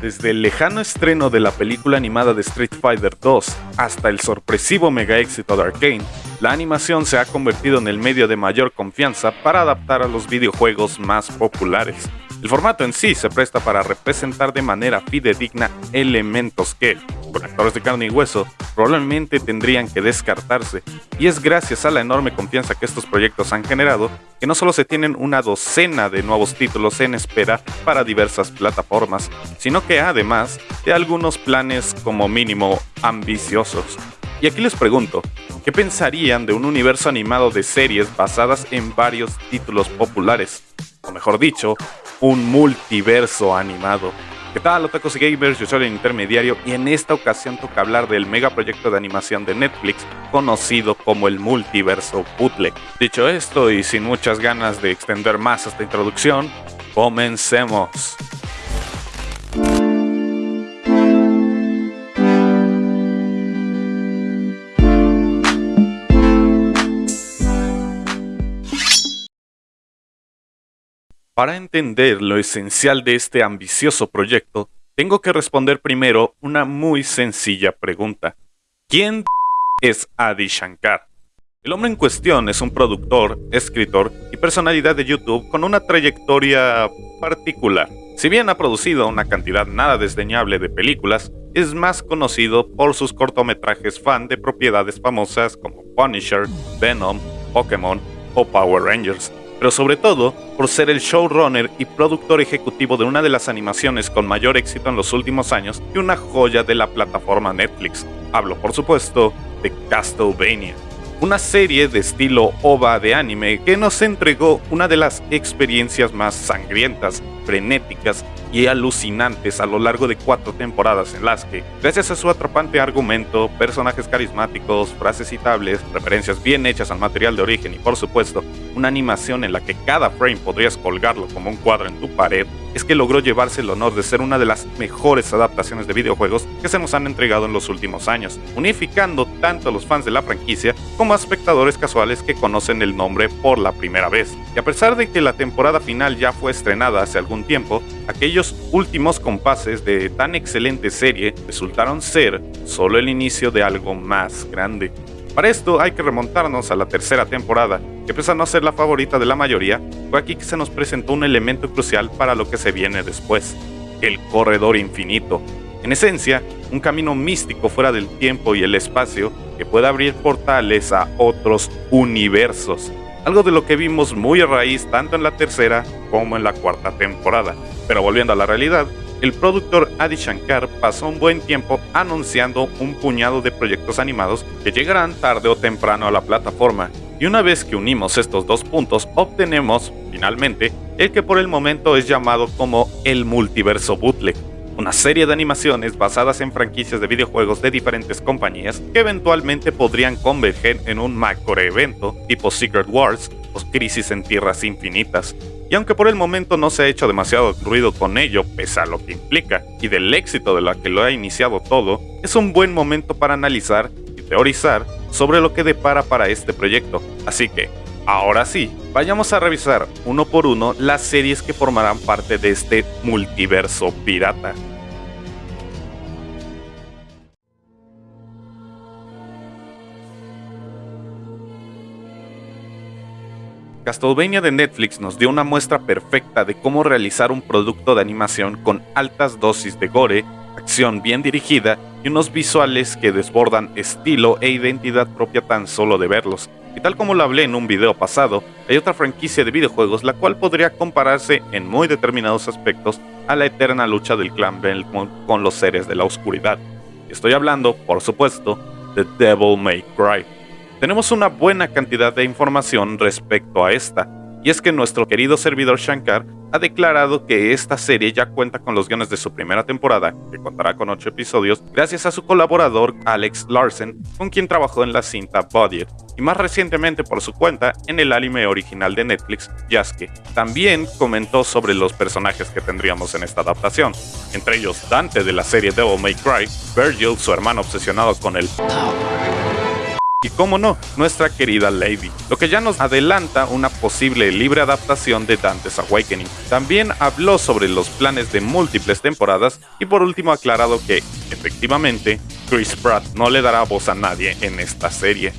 Desde el lejano estreno de la película animada de Street Fighter 2 hasta el sorpresivo mega éxito de Arkane, la animación se ha convertido en el medio de mayor confianza para adaptar a los videojuegos más populares. El formato en sí se presta para representar de manera fidedigna elementos que, con actores de carne y hueso, probablemente tendrían que descartarse, y es gracias a la enorme confianza que estos proyectos han generado que no solo se tienen una docena de nuevos títulos en espera para diversas plataformas, sino que además de algunos planes como mínimo ambiciosos. Y aquí les pregunto, ¿qué pensarían de un universo animado de series basadas en varios títulos populares? O mejor dicho, un multiverso animado. ¿Qué tal, otakus y gamers? Yo soy el intermediario y en esta ocasión toca hablar del megaproyecto de animación de Netflix conocido como el multiverso bootleg. Dicho esto y sin muchas ganas de extender más esta introducción, comencemos. Para entender lo esencial de este ambicioso proyecto, tengo que responder primero una muy sencilla pregunta. ¿Quién es Adi Shankar? El hombre en cuestión es un productor, escritor y personalidad de YouTube con una trayectoria particular. Si bien ha producido una cantidad nada desdeñable de películas, es más conocido por sus cortometrajes fan de propiedades famosas como Punisher, Venom, Pokémon o Power Rangers, pero sobre todo por ser el showrunner y productor ejecutivo de una de las animaciones con mayor éxito en los últimos años y una joya de la plataforma Netflix. Hablo, por supuesto, de Castlevania una serie de estilo OVA de anime que nos entregó una de las experiencias más sangrientas, frenéticas y alucinantes a lo largo de cuatro temporadas en las que, gracias a su atrapante argumento, personajes carismáticos, frases citables, referencias bien hechas al material de origen y por supuesto, una animación en la que cada frame podrías colgarlo como un cuadro en tu pared, es que logró llevarse el honor de ser una de las mejores adaptaciones de videojuegos que se nos han entregado en los últimos años, unificando tanto a los fans de la franquicia como a espectadores casuales que conocen el nombre por la primera vez. Y a pesar de que la temporada final ya fue estrenada hace algún tiempo, aquellos últimos compases de tan excelente serie resultaron ser solo el inicio de algo más grande. Para esto hay que remontarnos a la tercera temporada, que pese a no ser la favorita de la mayoría, fue aquí que se nos presentó un elemento crucial para lo que se viene después, el corredor infinito. En esencia, un camino místico fuera del tiempo y el espacio que puede abrir portales a otros universos, algo de lo que vimos muy a raíz tanto en la tercera como en la cuarta temporada. Pero volviendo a la realidad, el productor Adi Shankar pasó un buen tiempo anunciando un puñado de proyectos animados que llegarán tarde o temprano a la plataforma, y una vez que unimos estos dos puntos obtenemos, finalmente, el que por el momento es llamado como el multiverso bootleg, una serie de animaciones basadas en franquicias de videojuegos de diferentes compañías que eventualmente podrían converger en un macro evento tipo Secret Wars o Crisis en Tierras Infinitas, y aunque por el momento no se ha hecho demasiado ruido con ello, pese a lo que implica, y del éxito de la que lo ha iniciado todo, es un buen momento para analizar y teorizar sobre lo que depara para este proyecto. Así que, ahora sí, vayamos a revisar uno por uno las series que formarán parte de este multiverso pirata. Castlevania de Netflix nos dio una muestra perfecta de cómo realizar un producto de animación con altas dosis de gore, acción bien dirigida y unos visuales que desbordan estilo e identidad propia tan solo de verlos. Y tal como lo hablé en un video pasado, hay otra franquicia de videojuegos la cual podría compararse en muy determinados aspectos a la eterna lucha del clan Belmont con los seres de la oscuridad. Estoy hablando, por supuesto, de Devil May Cry tenemos una buena cantidad de información respecto a esta, y es que nuestro querido servidor Shankar ha declarado que esta serie ya cuenta con los guiones de su primera temporada, que contará con 8 episodios, gracias a su colaborador Alex Larsen, con quien trabajó en la cinta Bodied, y más recientemente por su cuenta en el anime original de Netflix, Yasuke. También comentó sobre los personajes que tendríamos en esta adaptación, entre ellos Dante de la serie Devil May Cry, Virgil, su hermano obsesionado con el y cómo no, nuestra querida Lady, lo que ya nos adelanta una posible libre adaptación de Dante's Awakening. También habló sobre los planes de múltiples temporadas y por último aclarado que, efectivamente, Chris Pratt no le dará voz a nadie en esta serie.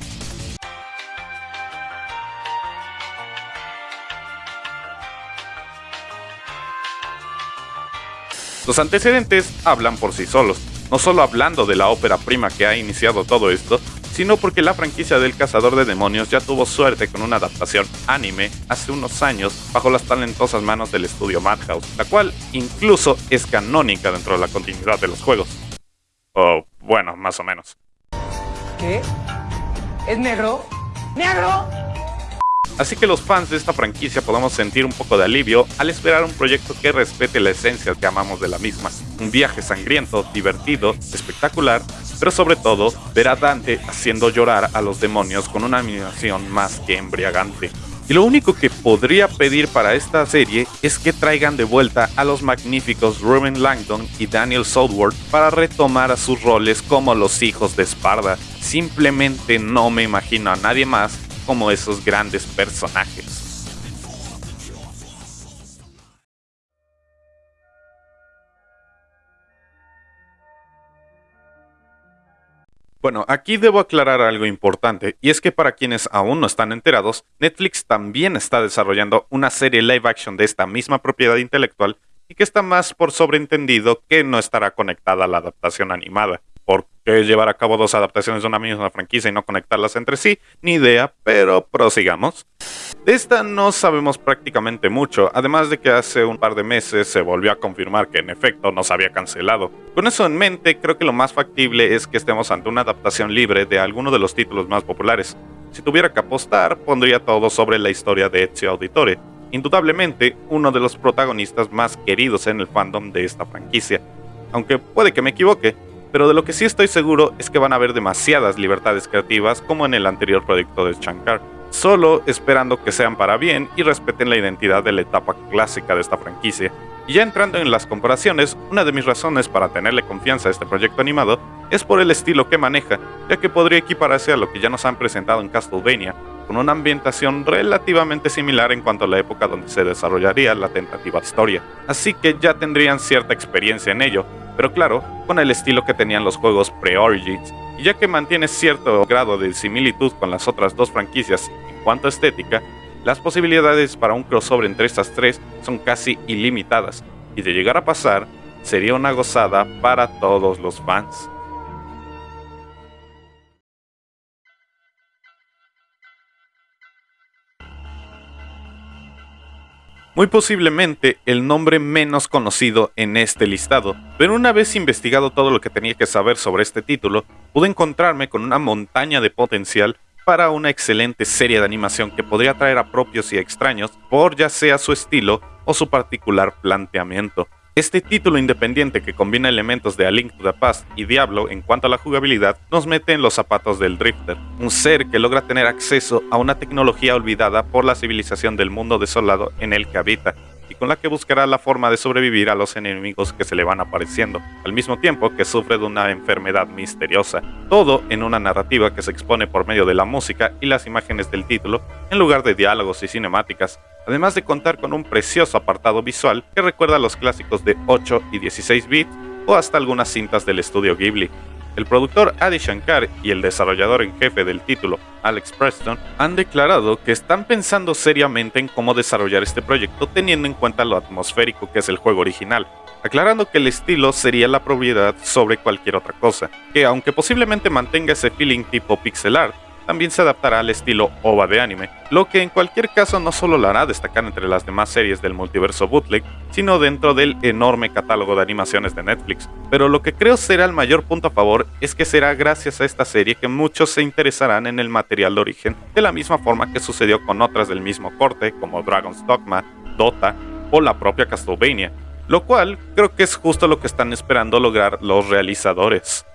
Los antecedentes hablan por sí solos, no solo hablando de la ópera prima que ha iniciado todo esto, sino porque la franquicia del Cazador de Demonios ya tuvo suerte con una adaptación anime hace unos años bajo las talentosas manos del estudio Madhouse, la cual incluso es canónica dentro de la continuidad de los juegos. O bueno, más o menos. ¿Qué? ¿Es negro? ¡Negro! Así que los fans de esta franquicia podemos sentir un poco de alivio al esperar un proyecto que respete la esencia que amamos de la misma. Un viaje sangriento, divertido, espectacular, pero sobre todo ver a Dante haciendo llorar a los demonios con una animación más que embriagante. Y lo único que podría pedir para esta serie es que traigan de vuelta a los magníficos Ruben Langdon y Daniel Southworth para retomar a sus roles como los hijos de Esparda. Simplemente no me imagino a nadie más como esos grandes personajes. Bueno, aquí debo aclarar algo importante, y es que para quienes aún no están enterados, Netflix también está desarrollando una serie live action de esta misma propiedad intelectual y que está más por sobreentendido que no estará conectada a la adaptación animada. ¿Por qué llevar a cabo dos adaptaciones de una misma franquicia y no conectarlas entre sí? Ni idea, pero prosigamos. De esta no sabemos prácticamente mucho, además de que hace un par de meses se volvió a confirmar que en efecto no se había cancelado. Con eso en mente, creo que lo más factible es que estemos ante una adaptación libre de alguno de los títulos más populares. Si tuviera que apostar, pondría todo sobre la historia de Ezio Auditore, indudablemente uno de los protagonistas más queridos en el fandom de esta franquicia. Aunque puede que me equivoque, pero de lo que sí estoy seguro es que van a haber demasiadas libertades creativas como en el anterior proyecto de Shankar, solo esperando que sean para bien y respeten la identidad de la etapa clásica de esta franquicia. Y ya entrando en las comparaciones, una de mis razones para tenerle confianza a este proyecto animado es por el estilo que maneja, ya que podría equipararse a lo que ya nos han presentado en Castlevania, con una ambientación relativamente similar en cuanto a la época donde se desarrollaría la tentativa historia. Así que ya tendrían cierta experiencia en ello, pero claro, con el estilo que tenían los juegos pre-Origins, y ya que mantiene cierto grado de similitud con las otras dos franquicias en cuanto a estética, las posibilidades para un crossover entre estas tres son casi ilimitadas, y de llegar a pasar, sería una gozada para todos los fans. Muy posiblemente el nombre menos conocido en este listado, pero una vez investigado todo lo que tenía que saber sobre este título, pude encontrarme con una montaña de potencial para una excelente serie de animación que podría atraer a propios y extraños por ya sea su estilo o su particular planteamiento. Este título independiente que combina elementos de A Link to the Past y Diablo en cuanto a la jugabilidad nos mete en los zapatos del Drifter, un ser que logra tener acceso a una tecnología olvidada por la civilización del mundo desolado en el que habita, y con la que buscará la forma de sobrevivir a los enemigos que se le van apareciendo, al mismo tiempo que sufre de una enfermedad misteriosa. Todo en una narrativa que se expone por medio de la música y las imágenes del título, en lugar de diálogos y cinemáticas, además de contar con un precioso apartado visual que recuerda a los clásicos de 8 y 16 bits o hasta algunas cintas del estudio Ghibli. El productor Adi Shankar y el desarrollador en jefe del título, Alex Preston, han declarado que están pensando seriamente en cómo desarrollar este proyecto teniendo en cuenta lo atmosférico que es el juego original, aclarando que el estilo sería la propiedad sobre cualquier otra cosa, que aunque posiblemente mantenga ese feeling tipo pixel art, también se adaptará al estilo OVA de anime, lo que en cualquier caso no solo lo hará destacar entre las demás series del multiverso bootleg, sino dentro del enorme catálogo de animaciones de Netflix. Pero lo que creo será el mayor punto a favor es que será gracias a esta serie que muchos se interesarán en el material de origen, de la misma forma que sucedió con otras del mismo corte como Dragon's Dogma, Dota o la propia Castlevania, lo cual creo que es justo lo que están esperando lograr los realizadores.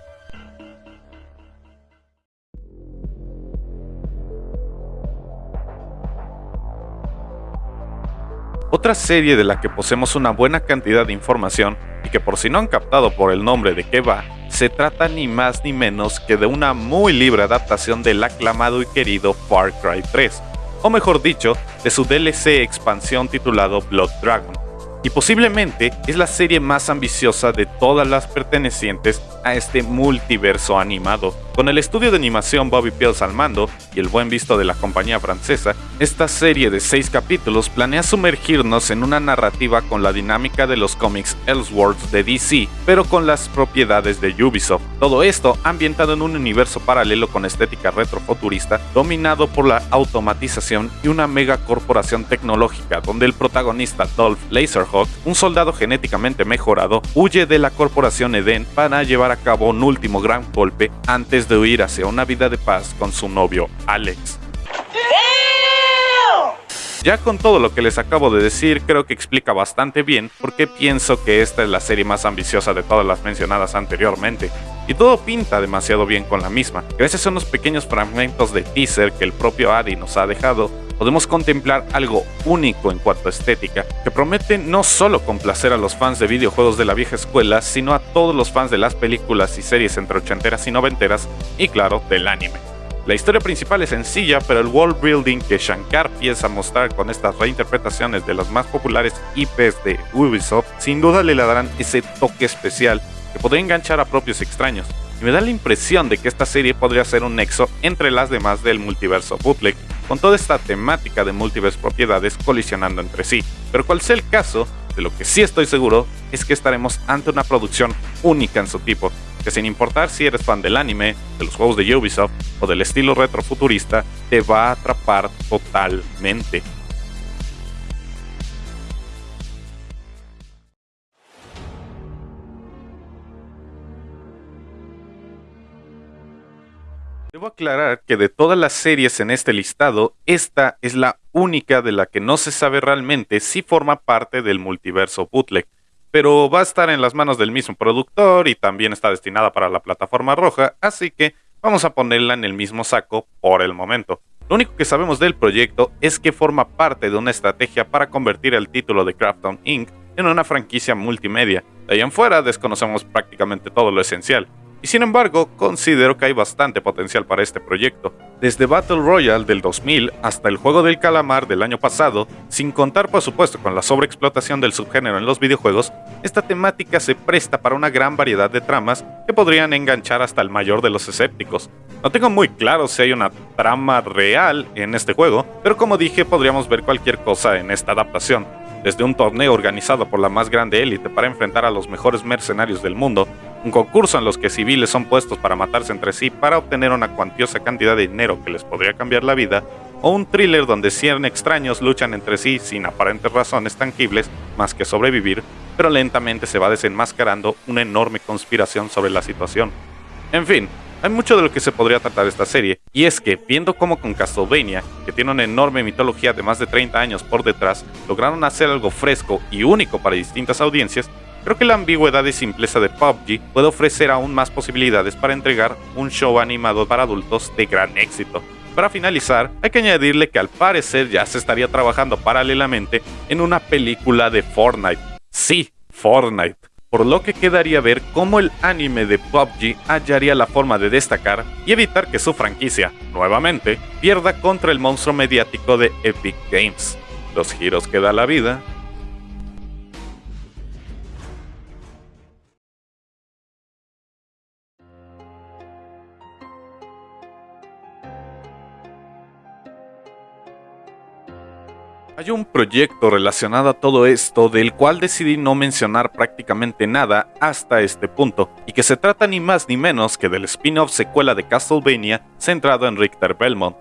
Otra serie de la que poseemos una buena cantidad de información y que por si no han captado por el nombre de qué va, se trata ni más ni menos que de una muy libre adaptación del aclamado y querido Far Cry 3, o mejor dicho, de su DLC expansión titulado Blood Dragon y posiblemente es la serie más ambiciosa de todas las pertenecientes a este multiverso animado. Con el estudio de animación Bobby Pills al mando y el buen visto de la compañía francesa, esta serie de 6 capítulos planea sumergirnos en una narrativa con la dinámica de los cómics Elseworlds de DC, pero con las propiedades de Ubisoft. Todo esto ambientado en un universo paralelo con estética retrofuturista, dominado por la automatización y una mega corporación tecnológica, donde el protagonista Dolph Laserhawk, un soldado genéticamente mejorado, huye de la corporación Eden para llevar a cabo un último gran golpe antes de huir hacia una vida de paz con su novio Alex. Ya con todo lo que les acabo de decir, creo que explica bastante bien por qué pienso que esta es la serie más ambiciosa de todas las mencionadas anteriormente. Y todo pinta demasiado bien con la misma. Gracias a unos pequeños fragmentos de teaser que el propio Adi nos ha dejado, podemos contemplar algo único en cuanto a estética, que promete no solo complacer a los fans de videojuegos de la vieja escuela, sino a todos los fans de las películas y series entre ochenteras y noventeras, y claro, del anime. La historia principal es sencilla, pero el world building que Shankar piensa mostrar con estas reinterpretaciones de las más populares IPs de Ubisoft, sin duda le darán ese toque especial que podría enganchar a propios extraños. Y me da la impresión de que esta serie podría ser un nexo entre las demás del multiverso bootleg, con toda esta temática de múltiples propiedades colisionando entre sí. Pero cual sea el caso, de lo que sí estoy seguro es que estaremos ante una producción única en su tipo, que sin importar si eres fan del anime, de los juegos de Ubisoft o del estilo retrofuturista, te va a atrapar totalmente. Debo aclarar que de todas las series en este listado, esta es la única de la que no se sabe realmente si forma parte del multiverso bootleg, pero va a estar en las manos del mismo productor y también está destinada para la plataforma roja, así que vamos a ponerla en el mismo saco por el momento. Lo único que sabemos del proyecto es que forma parte de una estrategia para convertir el título de Craftdown Inc. en una franquicia multimedia. De ahí en fuera desconocemos prácticamente todo lo esencial y sin embargo considero que hay bastante potencial para este proyecto. Desde Battle Royale del 2000 hasta el juego del calamar del año pasado, sin contar por supuesto con la sobreexplotación del subgénero en los videojuegos, esta temática se presta para una gran variedad de tramas que podrían enganchar hasta el mayor de los escépticos. No tengo muy claro si hay una trama real en este juego, pero como dije podríamos ver cualquier cosa en esta adaptación desde un torneo organizado por la más grande élite para enfrentar a los mejores mercenarios del mundo, un concurso en los que civiles son puestos para matarse entre sí para obtener una cuantiosa cantidad de dinero que les podría cambiar la vida, o un thriller donde 100 extraños luchan entre sí sin aparentes razones tangibles más que sobrevivir, pero lentamente se va desenmascarando una enorme conspiración sobre la situación. En fin, hay mucho de lo que se podría tratar esta serie, y es que, viendo cómo con Castlevania, que tiene una enorme mitología de más de 30 años por detrás, lograron hacer algo fresco y único para distintas audiencias, creo que la ambigüedad y simpleza de PUBG puede ofrecer aún más posibilidades para entregar un show animado para adultos de gran éxito. Para finalizar, hay que añadirle que al parecer ya se estaría trabajando paralelamente en una película de Fortnite. Sí, Fortnite por lo que quedaría ver cómo el anime de PUBG hallaría la forma de destacar y evitar que su franquicia, nuevamente, pierda contra el monstruo mediático de Epic Games. Los giros que da la vida Hay un proyecto relacionado a todo esto del cual decidí no mencionar prácticamente nada hasta este punto, y que se trata ni más ni menos que del spin-off secuela de Castlevania centrado en Richter Belmont.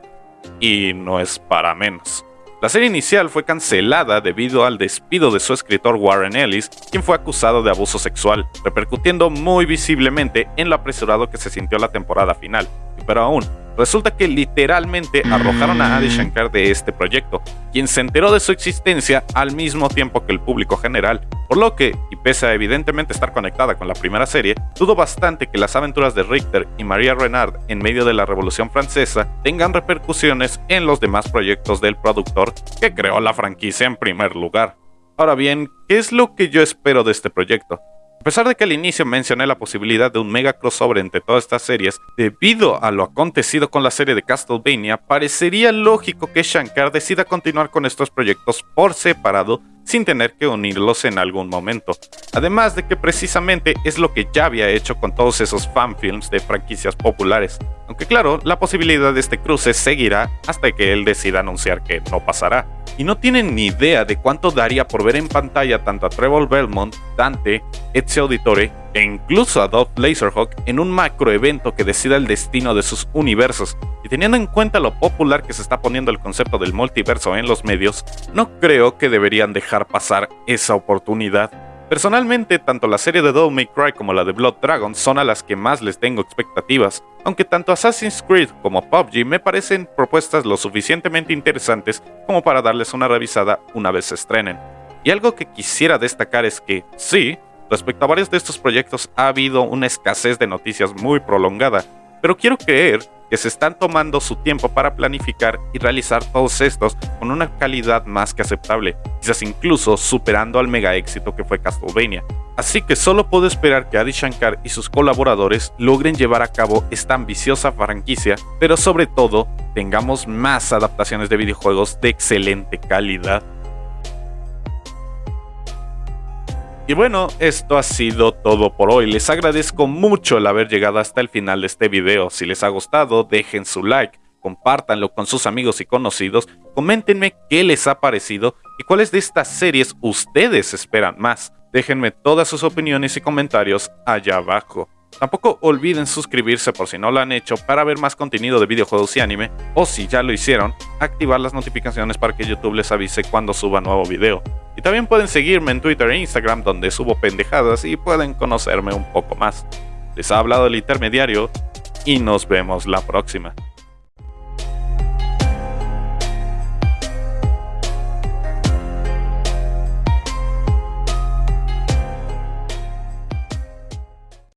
Y no es para menos. La serie inicial fue cancelada debido al despido de su escritor Warren Ellis, quien fue acusado de abuso sexual, repercutiendo muy visiblemente en lo apresurado que se sintió la temporada final. Pero aún, Resulta que literalmente arrojaron a Adi Shankar de este proyecto, quien se enteró de su existencia al mismo tiempo que el público general, por lo que, y pese a evidentemente estar conectada con la primera serie, dudo bastante que las aventuras de Richter y Maria Renard en medio de la Revolución Francesa tengan repercusiones en los demás proyectos del productor que creó la franquicia en primer lugar. Ahora bien, ¿qué es lo que yo espero de este proyecto? A pesar de que al inicio mencioné la posibilidad de un mega crossover entre todas estas series, debido a lo acontecido con la serie de Castlevania, parecería lógico que Shankar decida continuar con estos proyectos por separado sin tener que unirlos en algún momento. Además de que precisamente es lo que ya había hecho con todos esos fanfilms de franquicias populares. Aunque claro, la posibilidad de este cruce seguirá hasta que él decida anunciar que no pasará. Y no tienen ni idea de cuánto daría por ver en pantalla tanto a Trevor Belmont, Dante, Ezio Auditore e incluso a Dolph Laserhawk en un macroevento que decida el destino de sus universos. Y teniendo en cuenta lo popular que se está poniendo el concepto del multiverso en los medios, no creo que deberían dejar pasar esa oportunidad. Personalmente, tanto la serie de Devil May Cry como la de Blood Dragon son a las que más les tengo expectativas, aunque tanto Assassin's Creed como PUBG me parecen propuestas lo suficientemente interesantes como para darles una revisada una vez se estrenen. Y algo que quisiera destacar es que, sí, respecto a varios de estos proyectos ha habido una escasez de noticias muy prolongada, pero quiero creer que se están tomando su tiempo para planificar y realizar todos estos con una calidad más que aceptable, quizás incluso superando al mega éxito que fue Castlevania. Así que solo puedo esperar que Adi Shankar y sus colaboradores logren llevar a cabo esta ambiciosa franquicia, pero sobre todo tengamos más adaptaciones de videojuegos de excelente calidad. Y bueno, esto ha sido todo por hoy. Les agradezco mucho el haber llegado hasta el final de este video. Si les ha gustado, dejen su like, compártanlo con sus amigos y conocidos, coméntenme qué les ha parecido y cuáles de estas series ustedes esperan más. Déjenme todas sus opiniones y comentarios allá abajo. Tampoco olviden suscribirse por si no lo han hecho para ver más contenido de videojuegos y anime, o si ya lo hicieron, activar las notificaciones para que YouTube les avise cuando suba nuevo video. Y también pueden seguirme en Twitter e Instagram donde subo pendejadas y pueden conocerme un poco más. Les ha hablado el intermediario y nos vemos la próxima.